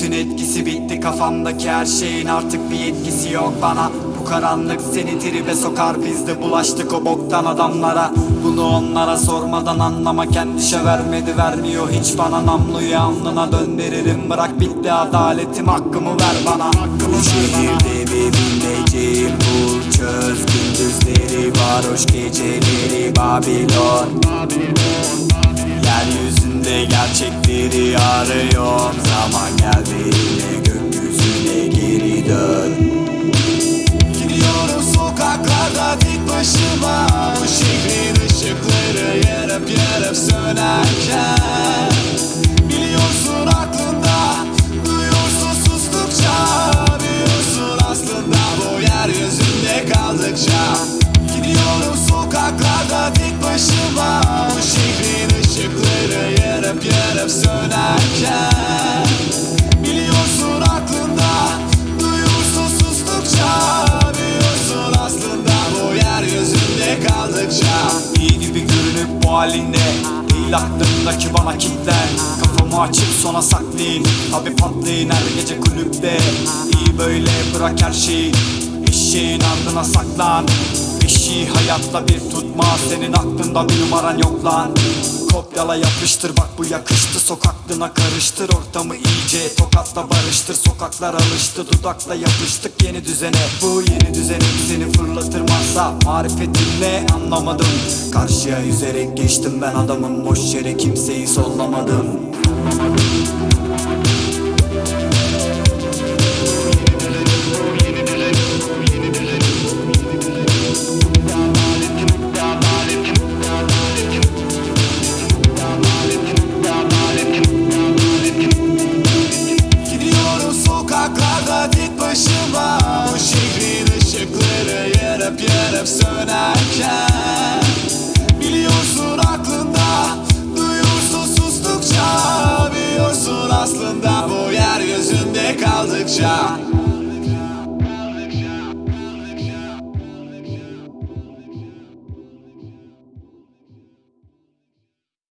eskisi bitti kafamdaki her şeyin. Artık bir etkisi yok bana. Bu karanlık seni tribe sokar. Biz de bulaştık o boktan adamlara. Bunu onlara sormadan anlama. Kendişe vermedi vermiyor. Hiç bana Namluyu alnına döndürürüm. Bırak bitti adaletim. Hakkımı ver bana. Bu şehirde bir bilmeceğim bul çöz Gündüzleri varoş geceleri Babilon. Yeryüzünde gerçekleri arıyorum yarıp yarıp sönerken Biliyorsun aklında Duyuyorsun sustukça Biliyorsun aslında bu yeryüzünde kaldıkça Gidiyorum sokaklarda tek başıma Bu şehrin ışıkları yarıp yarıp sönerken Biliyorsun aklında Duyuyorsun sustukça Biliyorsun aslında bu yeryüzünde kaldıkça İyi gibi görünüp bu halinde Değil aklımdaki bana kitlen Kafamı açıp sona saklayın. Tabi patlayın her gece kulüpte. İyi böyle bırak her şeyi. Eşeğin ardına saklan. Eşiği hayatta bir tutma Senin aklında bir numaran yok lan Kopyala yapıştır bak bu yakıştı. Sokaklığına karıştır ortamı iyice Tokatla barıştır sokaklar alıştı. Dudakla yapıştık yeni düzene. Bu yeni düzenin seni fırlatır masa. Marifetin ne anlamadım. Karşıya yüzerek geçtim ben adamım. Boş yere kimseyi sollamadım sokaklarda tek başıma. Bu şehrin ışıkları yarıp yarıp sönerken Biliyorsun aklında Duyuyorsun sustukça Biliyorsun aslında bu yeryüzünde kaldıkça